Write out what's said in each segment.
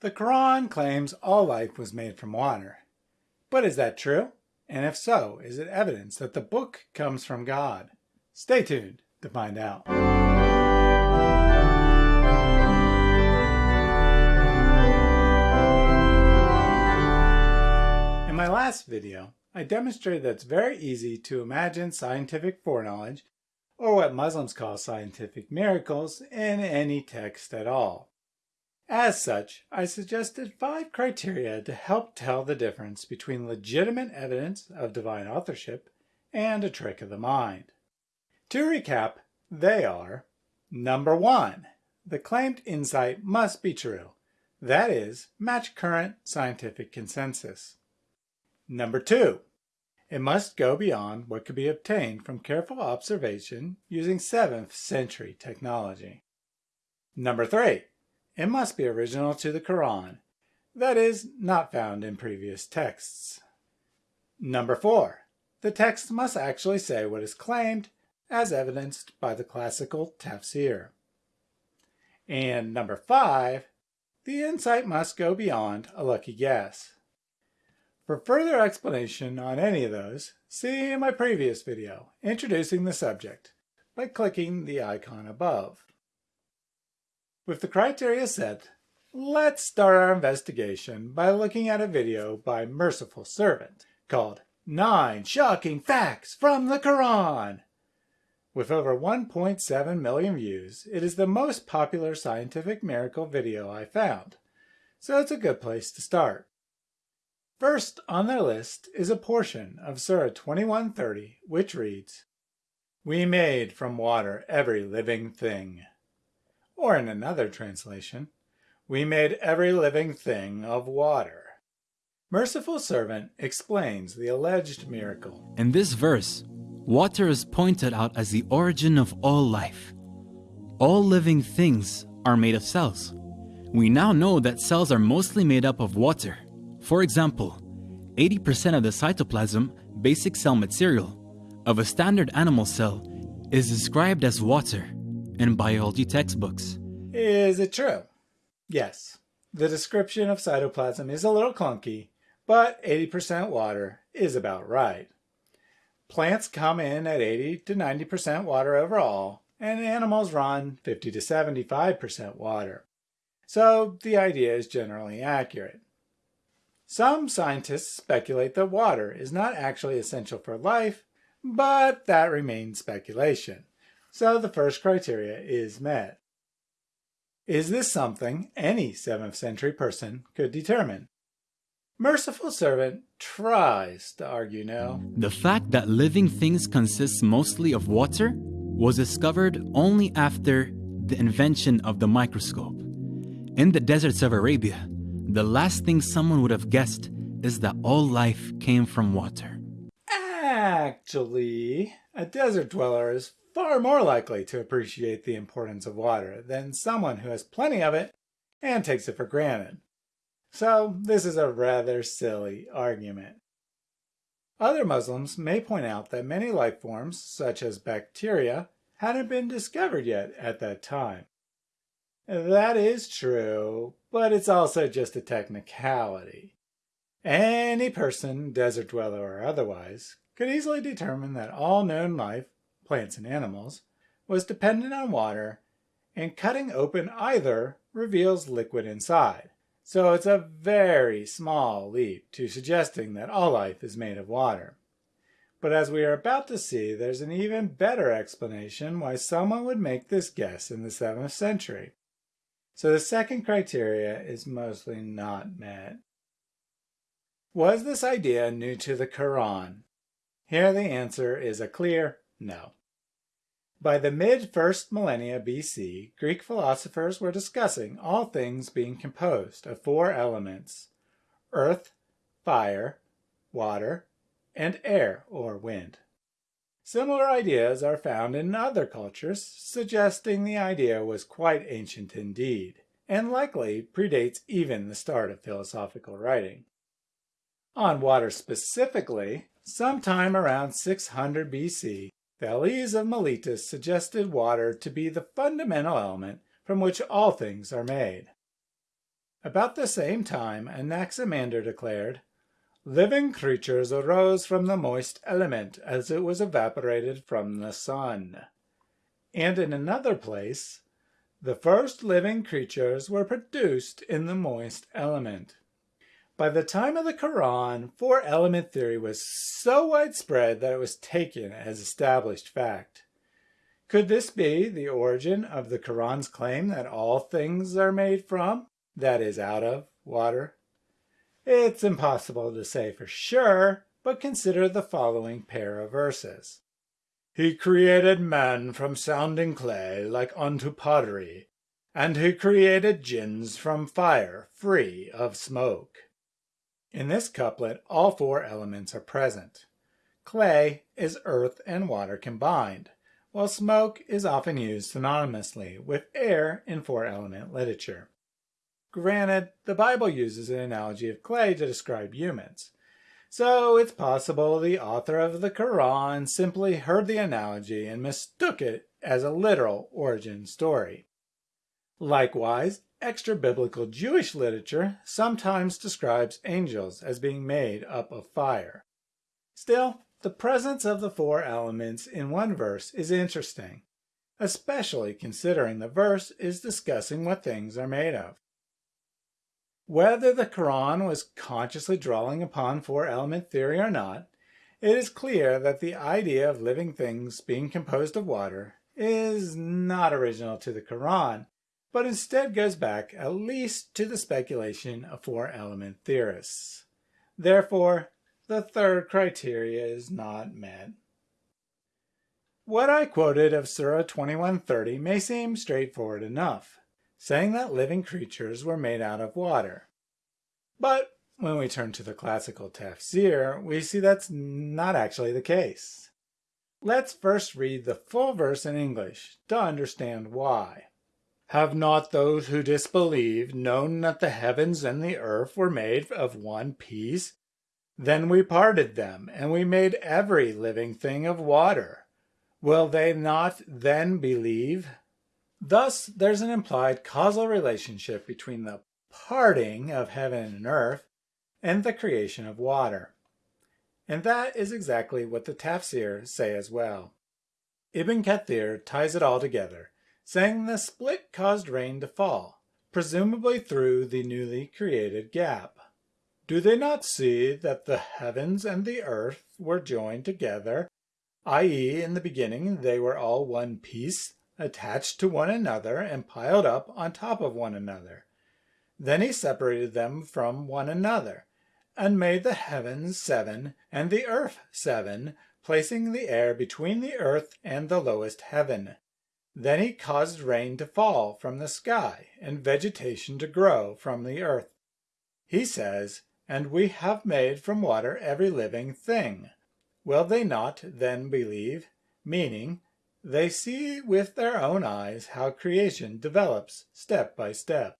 The Quran claims all life was made from water. But is that true? And if so, is it evidence that the book comes from God? Stay tuned to find out. In my last video, I demonstrated that it's very easy to imagine scientific foreknowledge, or what Muslims call scientific miracles, in any text at all. As such, I suggested five criteria to help tell the difference between legitimate evidence of divine authorship and a trick of the mind. To recap, they are Number one, the claimed insight must be true. That is, match current scientific consensus. Number two, it must go beyond what could be obtained from careful observation using 7th century technology. Number three, it must be original to the Quran, that is, not found in previous texts. Number four, the text must actually say what is claimed as evidenced by the classical tafsir. And number five, the insight must go beyond a lucky guess. For further explanation on any of those, see in my previous video introducing the subject by clicking the icon above. With the criteria set, let's start our investigation by looking at a video by Merciful Servant called 9 Shocking Facts from the Quran. With over 1.7 million views, it is the most popular scientific miracle video I found, so it's a good place to start. First on their list is a portion of Surah 2130, which reads, We made from water every living thing. Or in another translation, we made every living thing of water. Merciful Servant explains the alleged miracle. In this verse, water is pointed out as the origin of all life. All living things are made of cells. We now know that cells are mostly made up of water. For example, 80% of the cytoplasm, basic cell material, of a standard animal cell is described as water in biology textbooks. Is it true? Yes. The description of cytoplasm is a little clunky, but 80% water is about right. Plants come in at 80 to 90% water overall, and animals run 50 to 75% water. So the idea is generally accurate. Some scientists speculate that water is not actually essential for life, but that remains speculation so the first criteria is met. Is this something any 7th century person could determine? Merciful Servant tries to argue no. The fact that living things consist mostly of water was discovered only after the invention of the microscope. In the deserts of Arabia, the last thing someone would have guessed is that all life came from water. Actually, a desert dweller is far more likely to appreciate the importance of water than someone who has plenty of it and takes it for granted. So this is a rather silly argument. Other Muslims may point out that many life forms, such as bacteria, hadn't been discovered yet at that time. That is true, but it's also just a technicality. Any person, desert dweller or otherwise, could easily determine that all known life plants and animals, was dependent on water, and cutting open either reveals liquid inside. So it's a very small leap to suggesting that all life is made of water. But as we are about to see, there's an even better explanation why someone would make this guess in the 7th century. So the second criteria is mostly not met. Was this idea new to the Quran? Here the answer is a clear no. By the mid-first millennia BC, Greek philosophers were discussing all things being composed of four elements, earth, fire, water, and air or wind. Similar ideas are found in other cultures, suggesting the idea was quite ancient indeed, and likely predates even the start of philosophical writing. On water specifically, sometime around 600 BC, Thales of Miletus suggested water to be the fundamental element from which all things are made. About the same time, Anaximander declared, Living creatures arose from the moist element as it was evaporated from the sun. And in another place, the first living creatures were produced in the moist element. By the time of the Quran, four element theory was so widespread that it was taken as established fact. Could this be the origin of the Quran's claim that all things are made from, that is, out of, water? It's impossible to say for sure, but consider the following pair of verses. He created men from sounding clay like unto pottery, and he created jinns from fire free of smoke. In this couplet, all four elements are present. Clay is earth and water combined, while smoke is often used synonymously with air in four-element literature. Granted, the Bible uses an analogy of clay to describe humans, so it's possible the author of the Quran simply heard the analogy and mistook it as a literal origin story. Likewise, extra-biblical Jewish literature sometimes describes angels as being made up of fire. Still, the presence of the four elements in one verse is interesting, especially considering the verse is discussing what things are made of. Whether the Quran was consciously drawing upon four-element theory or not, it is clear that the idea of living things being composed of water is not original to the Quran, but instead goes back at least to the speculation of four-element theorists. Therefore, the third criteria is not met. What I quoted of Surah 2130 may seem straightforward enough, saying that living creatures were made out of water. But when we turn to the classical tafsir, we see that's not actually the case. Let's first read the full verse in English to understand why. Have not those who disbelieve known that the heavens and the earth were made of one piece? Then we parted them, and we made every living thing of water. Will they not then believe? Thus, there's an implied causal relationship between the parting of heaven and earth and the creation of water. And that is exactly what the tafsir say as well. Ibn Kathir ties it all together saying the split caused rain to fall, presumably through the newly created gap. Do they not see that the heavens and the earth were joined together, i.e. in the beginning they were all one piece, attached to one another and piled up on top of one another? Then he separated them from one another, and made the heavens seven and the earth seven, placing the air between the earth and the lowest heaven. Then he caused rain to fall from the sky and vegetation to grow from the earth. He says, And we have made from water every living thing. Will they not then believe? Meaning, they see with their own eyes how creation develops step by step.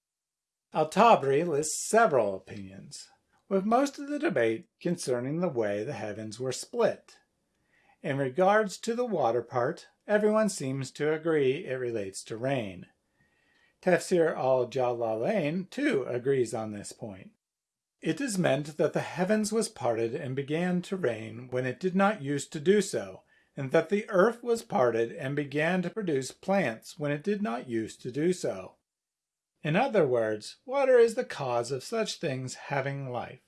Al-Tabari lists several opinions, with most of the debate concerning the way the heavens were split. In regards to the water part, everyone seems to agree it relates to rain. Tafsir al-Jalalain too agrees on this point. It is meant that the heavens was parted and began to rain when it did not use to do so, and that the earth was parted and began to produce plants when it did not use to do so. In other words, water is the cause of such things having life.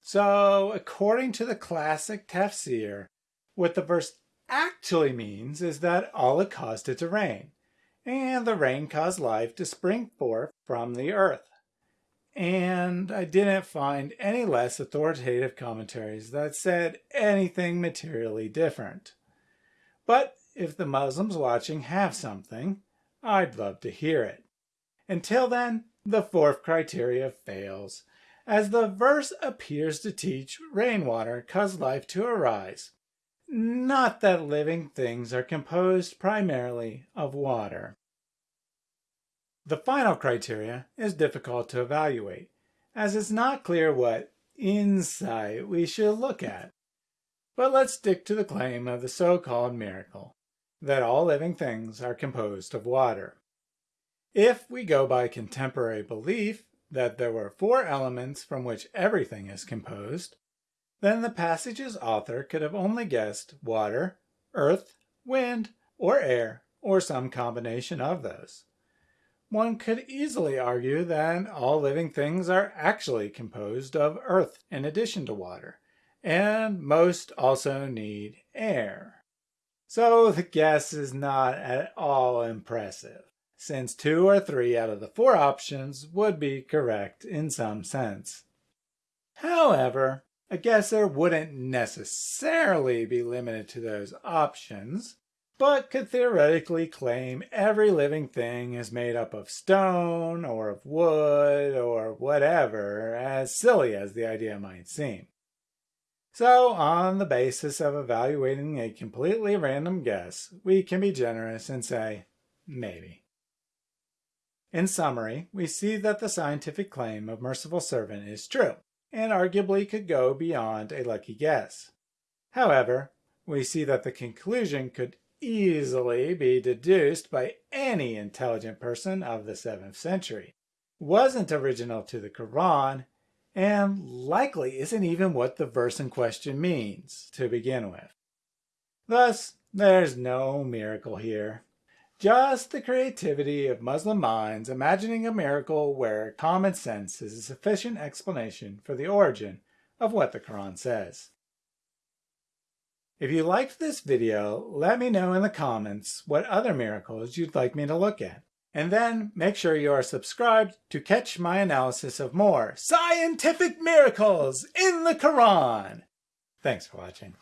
So, according to the classic tafsir, what the verse actually means is that Allah caused it to rain, and the rain caused life to spring forth from the earth. And I didn't find any less authoritative commentaries that said anything materially different. But if the Muslims watching have something, I'd love to hear it. Until then, the fourth criteria fails, as the verse appears to teach rainwater caused life to arise, not that living things are composed primarily of water. The final criteria is difficult to evaluate, as it's not clear what insight we should look at. But let's stick to the claim of the so-called miracle, that all living things are composed of water. If we go by contemporary belief, that there were four elements from which everything is composed, then the passage's author could have only guessed water, earth, wind, or air, or some combination of those. One could easily argue that all living things are actually composed of earth in addition to water, and most also need air. So the guess is not at all impressive, since two or three out of the four options would be correct in some sense. However, a guesser wouldn't necessarily be limited to those options, but could theoretically claim every living thing is made up of stone or of wood or whatever, as silly as the idea might seem. So, on the basis of evaluating a completely random guess, we can be generous and say, maybe. In summary, we see that the scientific claim of Merciful Servant is true, and arguably could go beyond a lucky guess. However, we see that the conclusion could easily be deduced by any intelligent person of the 7th century, wasn't original to the Quran, and likely isn't even what the verse in question means to begin with. Thus, there's no miracle here. Just the creativity of Muslim minds imagining a miracle where common sense is a sufficient explanation for the origin of what the Quran says. If you liked this video, let me know in the comments what other miracles you'd like me to look at. And then make sure you are subscribed to catch my analysis of more scientific miracles in the Quran. Thanks for watching.